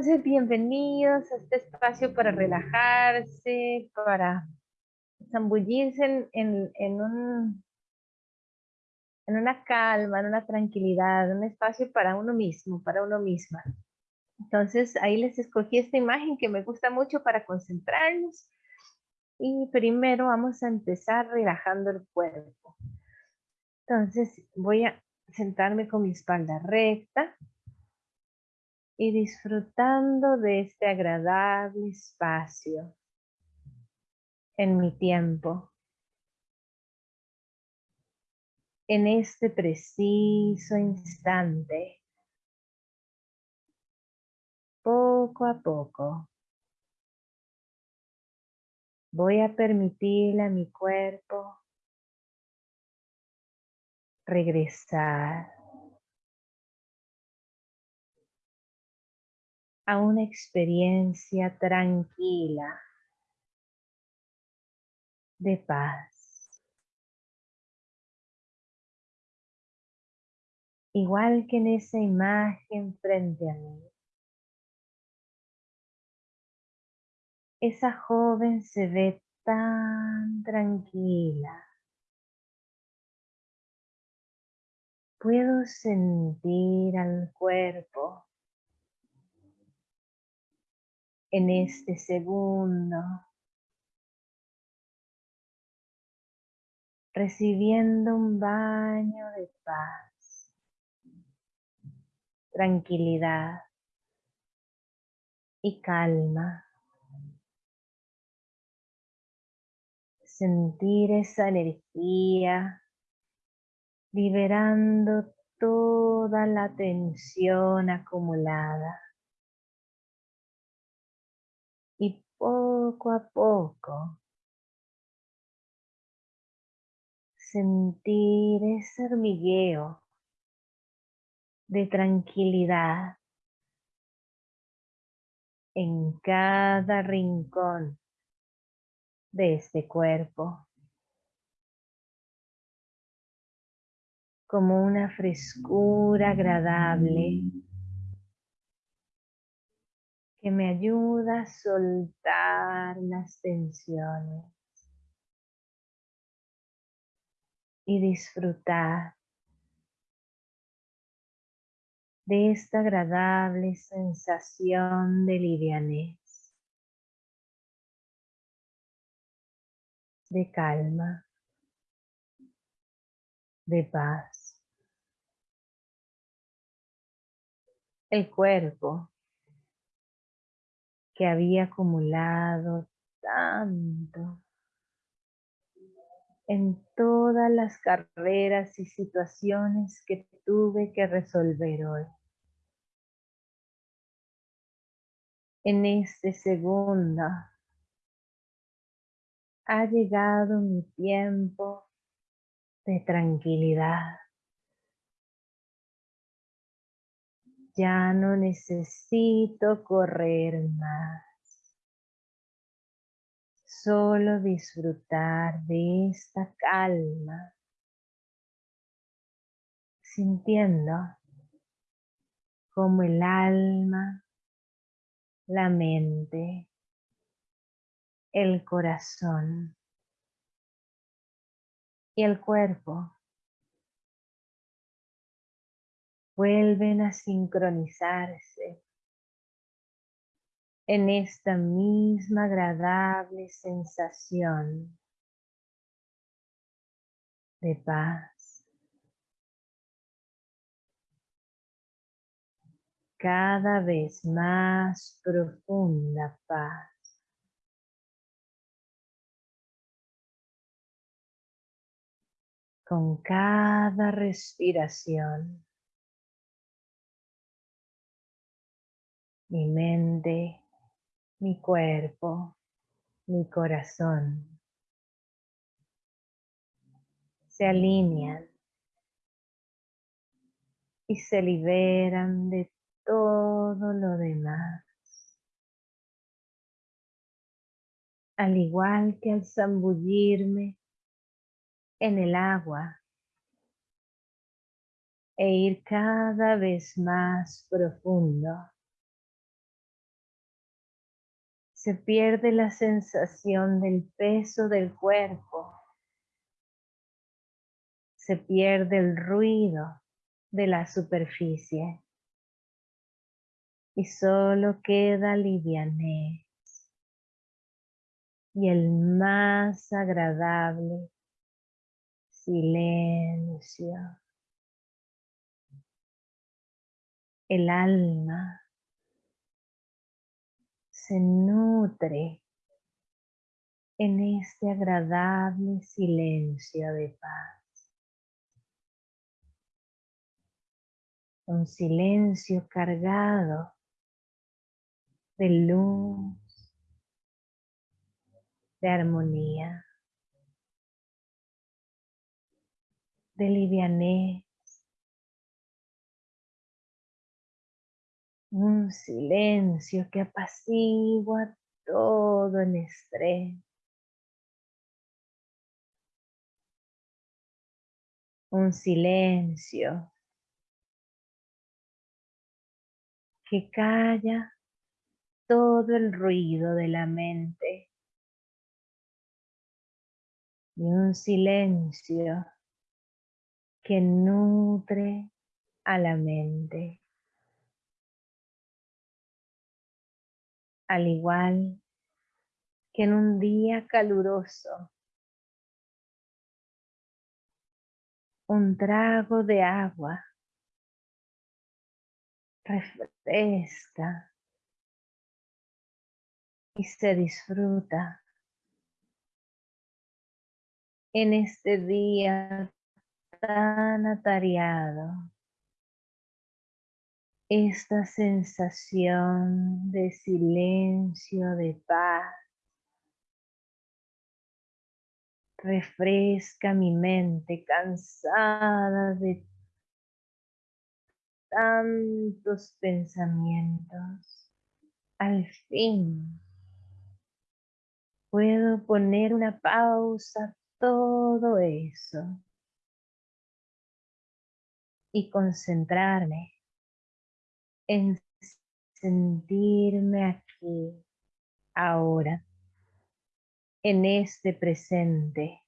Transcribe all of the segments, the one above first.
Entonces, bienvenidos a este espacio para relajarse, para zambullirse en, en, un, en una calma, en una tranquilidad, un espacio para uno mismo, para uno misma. Entonces, ahí les escogí esta imagen que me gusta mucho para concentrarnos. Y primero vamos a empezar relajando el cuerpo. Entonces, voy a sentarme con mi espalda recta y disfrutando de este agradable espacio en mi tiempo. En este preciso instante, poco a poco, voy a permitirle a mi cuerpo regresar a una experiencia tranquila de paz. Igual que en esa imagen frente a mí. Esa joven se ve tan tranquila. Puedo sentir al cuerpo en este segundo, recibiendo un baño de paz, tranquilidad y calma. Sentir esa energía liberando toda la tensión acumulada. Poco a poco sentir ese hormigueo de tranquilidad en cada rincón de este cuerpo. Como una frescura agradable que me ayuda a soltar las tensiones y disfrutar de esta agradable sensación de livianez, de calma, de paz. El cuerpo que había acumulado tanto en todas las carreras y situaciones que tuve que resolver hoy. En este segundo ha llegado mi tiempo de tranquilidad. Ya no necesito correr más. Solo disfrutar de esta calma. Sintiendo como el alma, la mente, el corazón y el cuerpo vuelven a sincronizarse en esta misma agradable sensación de paz. Cada vez más profunda paz. Con cada respiración. Mi mente, mi cuerpo, mi corazón se alinean y se liberan de todo lo demás. Al igual que al zambullirme en el agua e ir cada vez más profundo Se pierde la sensación del peso del cuerpo. Se pierde el ruido de la superficie. Y solo queda livianez y el más agradable silencio. El alma se nutre en este agradable silencio de paz. Un silencio cargado de luz, de armonía, de livianez, un silencio que apacigua todo el estrés. Un silencio que calla todo el ruido de la mente. Y un silencio que nutre a la mente. Al igual que en un día caluroso, un trago de agua refresca y se disfruta. En este día tan atareado esta sensación de silencio, de paz, refresca mi mente cansada de tantos pensamientos. Al fin puedo poner una pausa a todo eso y concentrarme en sentirme aquí, ahora, en este presente,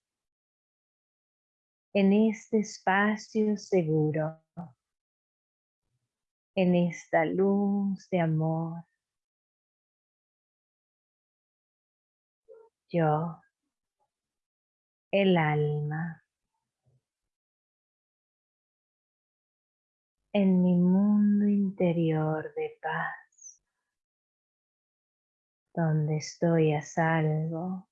en este espacio seguro, en esta luz de amor. Yo, el alma. En mi mundo interior de paz, donde estoy a salvo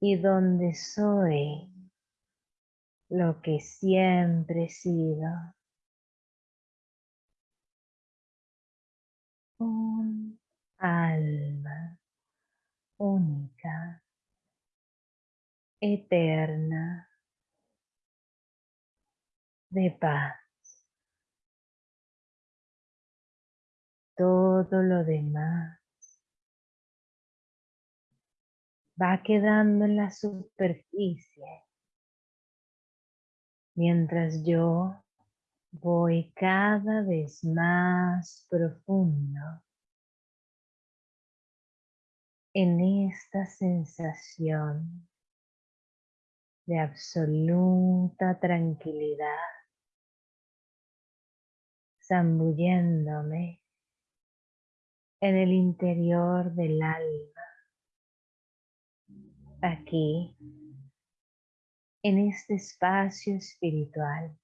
y donde soy lo que siempre he sido. Un alma única, eterna, de paz. Todo lo demás va quedando en la superficie mientras yo voy cada vez más profundo en esta sensación de absoluta tranquilidad zambulléndome en el interior del alma, aquí, en este espacio espiritual,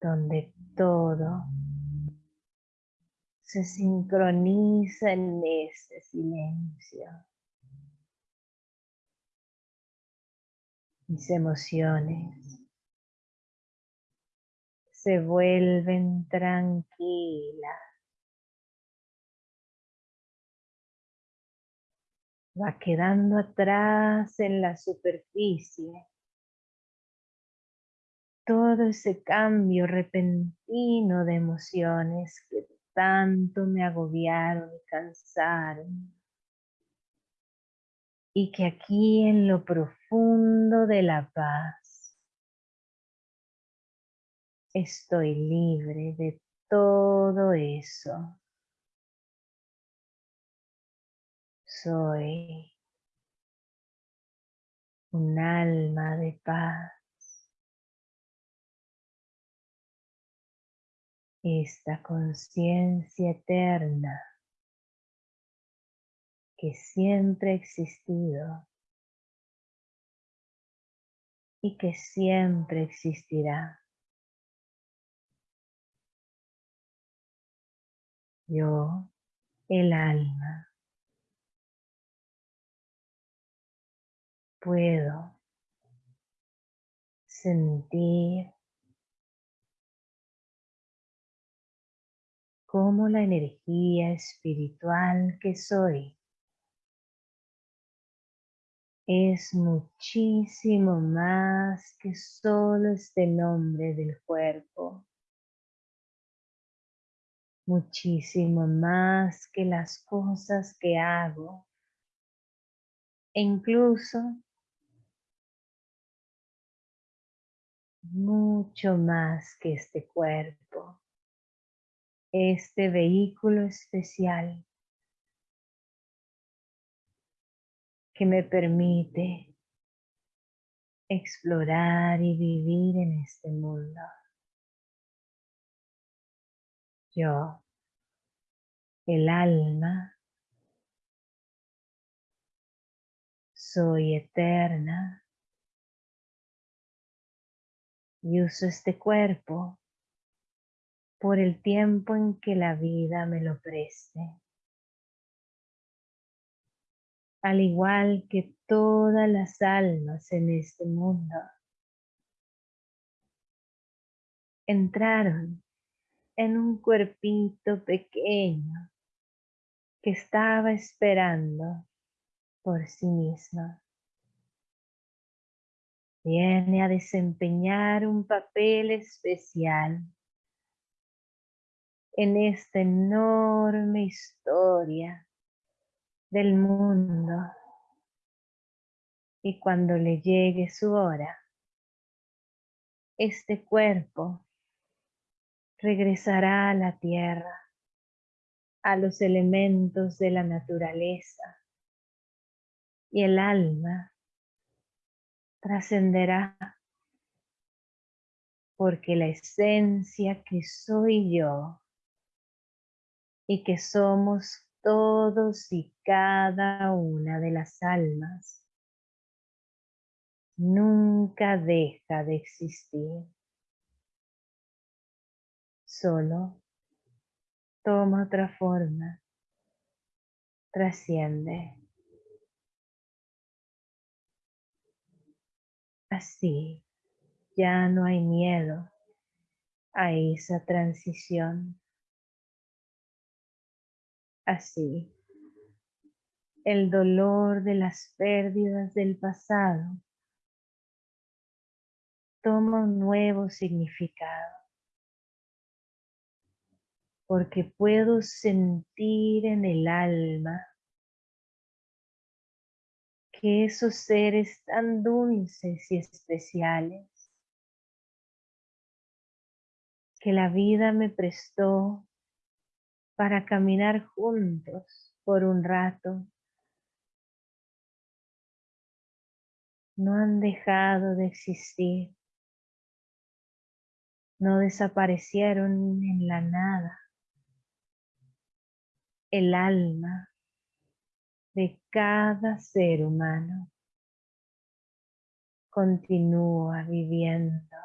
donde todo se sincroniza en ese silencio. Mis emociones, se vuelven tranquilas. Va quedando atrás en la superficie todo ese cambio repentino de emociones que tanto me agobiaron y cansaron. Y que aquí en lo profundo de la paz estoy libre de todo eso. Soy un alma de paz. Esta conciencia eterna que siempre ha existido y que siempre existirá. Yo, el alma, puedo sentir cómo la energía espiritual que soy es muchísimo más que solo este nombre del cuerpo. Muchísimo más que las cosas que hago. E incluso mucho más que este cuerpo. Este vehículo especial que me permite explorar y vivir en este mundo. Yo, el alma, soy eterna. Y uso este cuerpo por el tiempo en que la vida me lo preste. Al igual que todas las almas en este mundo, entraron en un cuerpito pequeño que estaba esperando por sí mismo. Viene a desempeñar un papel especial en esta enorme historia del mundo. Y cuando le llegue su hora, este cuerpo regresará a la tierra, a los elementos de la naturaleza, y el alma trascenderá porque la esencia que soy yo y que somos todos y cada una de las almas nunca deja de existir. Solo toma otra forma, trasciende. Así ya no hay miedo a esa transición así. El dolor de las pérdidas del pasado toma un nuevo significado. Porque puedo sentir en el alma que esos seres tan dulces y especiales que la vida me prestó para caminar juntos por un rato. No han dejado de existir. No desaparecieron en la nada. El alma de cada ser humano continúa viviendo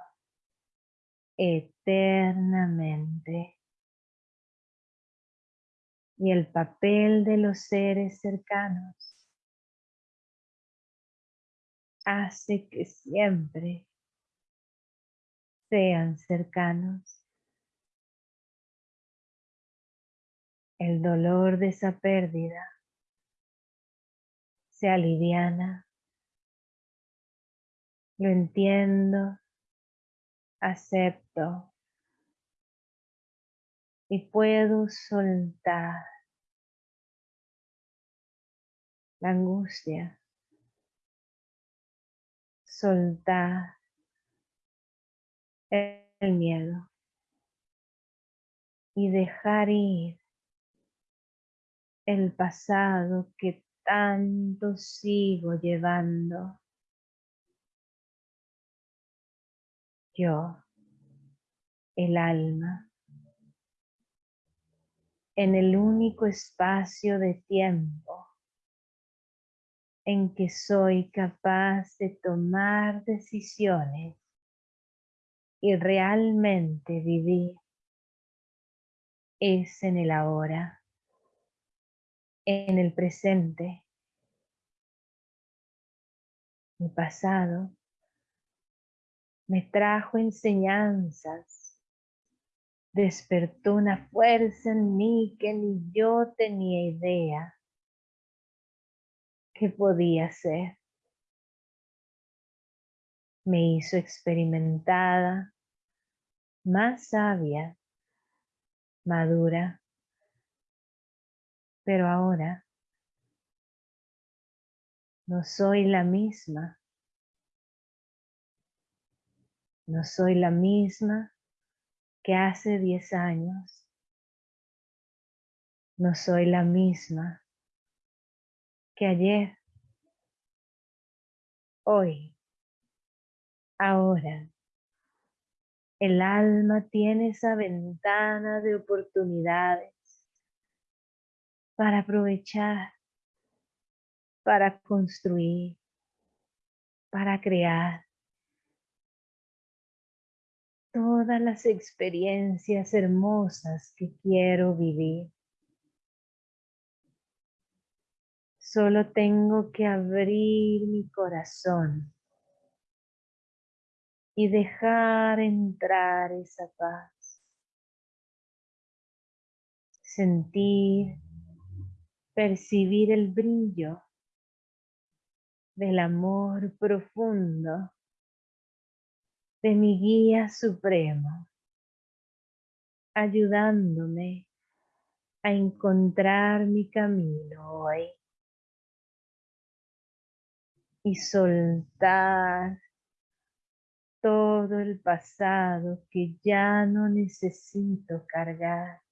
eternamente y el papel de los seres cercanos hace que siempre sean cercanos. El dolor de esa pérdida se aliviana. Lo entiendo, acepto y puedo soltar la angustia, soltar el miedo. y dejar ir el pasado que tanto sigo llevando. Yo, el alma, en el único espacio de tiempo en que soy capaz de tomar decisiones y realmente vivir es en el ahora, en el presente. Mi pasado me trajo enseñanzas, despertó una fuerza en mí que ni yo tenía idea que podía ser. Me hizo experimentada, más sabia, madura, pero ahora no soy la misma. No soy la misma que hace diez años. No soy la misma que ayer, hoy, ahora. El alma tiene esa ventana de oportunidades para aprovechar, para construir, para crear todas las experiencias hermosas que quiero vivir. Solo tengo que abrir mi corazón y dejar entrar esa paz. Sentir, percibir el brillo del amor profundo de mi guía supremo, ayudándome a encontrar mi camino hoy y soltar todo el pasado que ya no necesito cargar.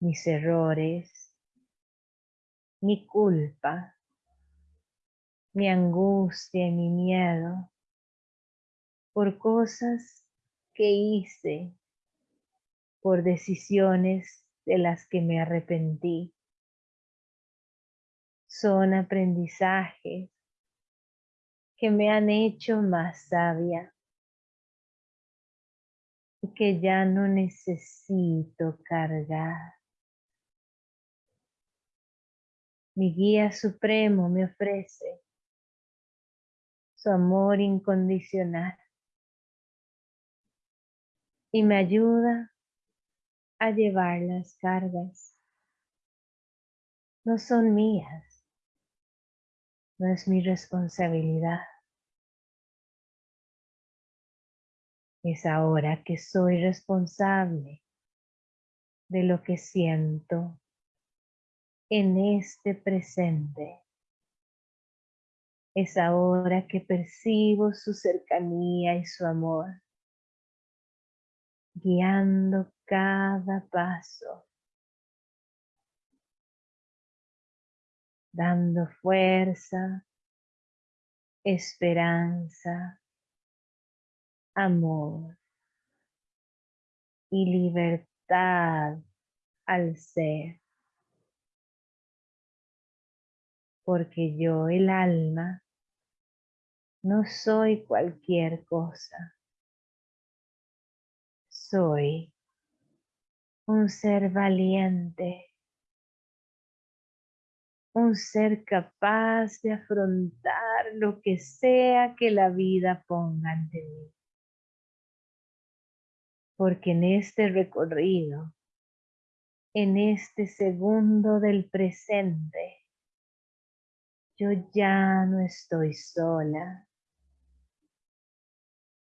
Mis errores, mi culpa, mi angustia y mi miedo por cosas que hice, por decisiones de las que me arrepentí son aprendizajes que me han hecho más sabia y que ya no necesito cargar. Mi guía supremo me ofrece su amor incondicional y me ayuda a llevar las cargas. No son mías, no es mi responsabilidad. Es ahora que soy responsable de lo que siento en este presente. Es ahora que percibo su cercanía y su amor, guiando cada paso dando fuerza, esperanza, amor y libertad al ser. Porque yo, el alma, no soy cualquier cosa. Soy un ser valiente un ser capaz de afrontar lo que sea que la vida ponga ante mí. Porque en este recorrido, en este segundo del presente, yo ya no estoy sola.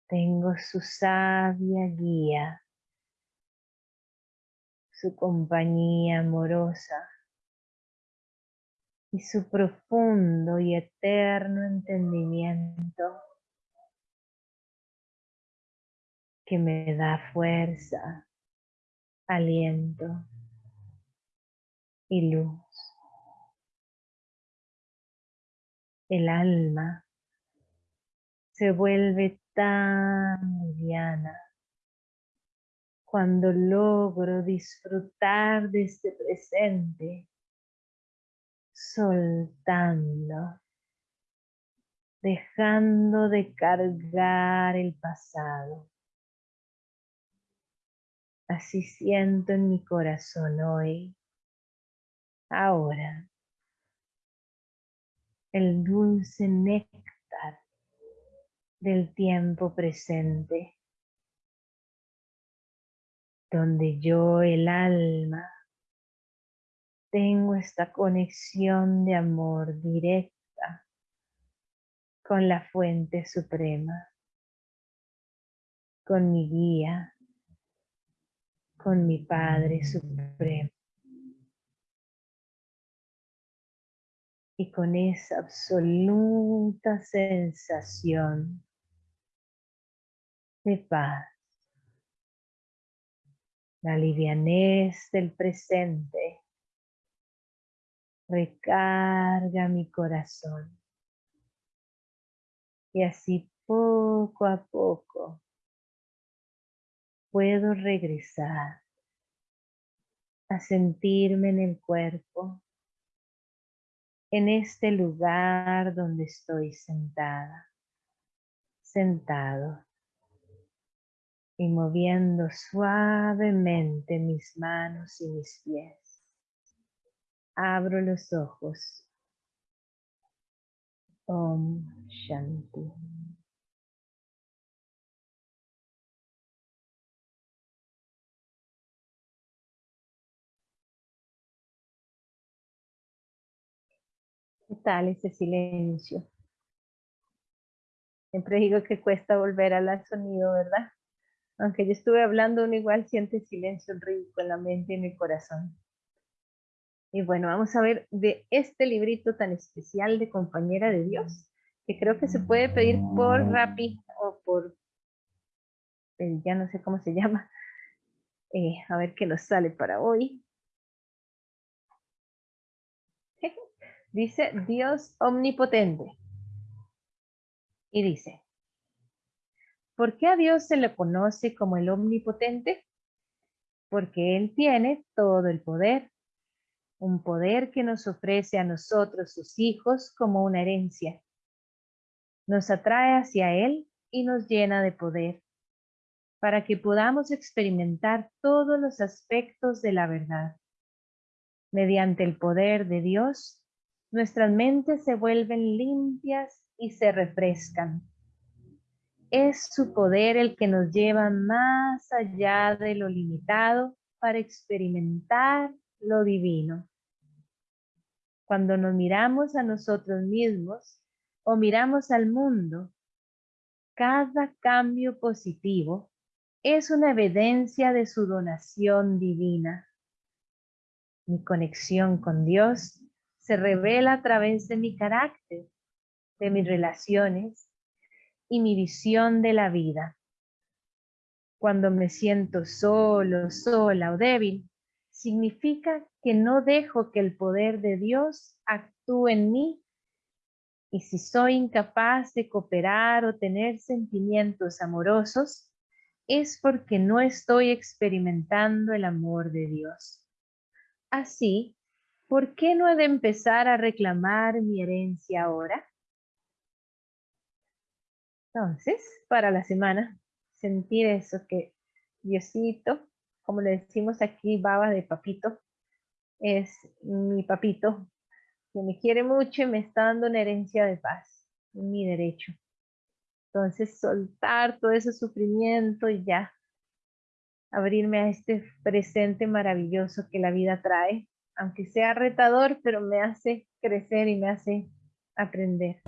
Tengo su sabia guía, su compañía amorosa y su profundo y eterno entendimiento que me da fuerza, aliento y luz. El alma se vuelve tan liviana cuando logro disfrutar de este presente, soltando, dejando de cargar el pasado. Así siento en mi corazón hoy, ahora, el dulce néctar del tiempo presente, donde yo, el alma, tengo esta conexión de amor directa con la fuente suprema, con mi guía, con mi Padre Supremo. Y con esa absoluta sensación de paz, la livianez del presente recarga mi corazón. Y así poco a poco puedo regresar a sentirme en el cuerpo, en este lugar donde estoy sentada, sentado y moviendo suavemente mis manos y mis pies. Abro los ojos. Om Shanti. ¿Qué tal ese silencio? Siempre digo que cuesta volver al sonido, ¿verdad? Aunque yo estuve hablando, uno igual siente silencio rico en la mente y en el corazón. Y bueno, vamos a ver de este librito tan especial de Compañera de Dios, que creo que se puede pedir por Rappi o por, eh, ya no sé cómo se llama. Eh, a ver qué nos sale para hoy. Dice Dios omnipotente. Y dice, ¿por qué a Dios se le conoce como el omnipotente? Porque Él tiene todo el poder, un poder que nos ofrece a nosotros, sus hijos, como una herencia. Nos atrae hacia Él y nos llena de poder, para que podamos experimentar todos los aspectos de la verdad. Mediante el poder de Dios, nuestras mentes se vuelven limpias y se refrescan. Es su poder el que nos lleva más allá de lo limitado para experimentar lo divino. Cuando nos miramos a nosotros mismos o miramos al mundo, cada cambio positivo es una evidencia de su donación divina. Mi conexión con Dios se revela a través de mi carácter, de mis relaciones y mi visión de la vida. Cuando me siento solo, sola o débil, significa que no dejo que el poder de Dios actúe en mí y si soy incapaz de cooperar o tener sentimientos amorosos, es porque no estoy experimentando el amor de Dios. Así, ¿por qué no he de empezar a reclamar mi herencia ahora? Entonces, para la semana, sentir eso que Diosito, como le decimos aquí, baba de papito, es mi papito, que me quiere mucho y me está dando una herencia de paz, mi derecho. Entonces, soltar todo ese sufrimiento y ya, abrirme a este presente maravilloso que la vida trae aunque sea retador, pero me hace crecer y me hace aprender.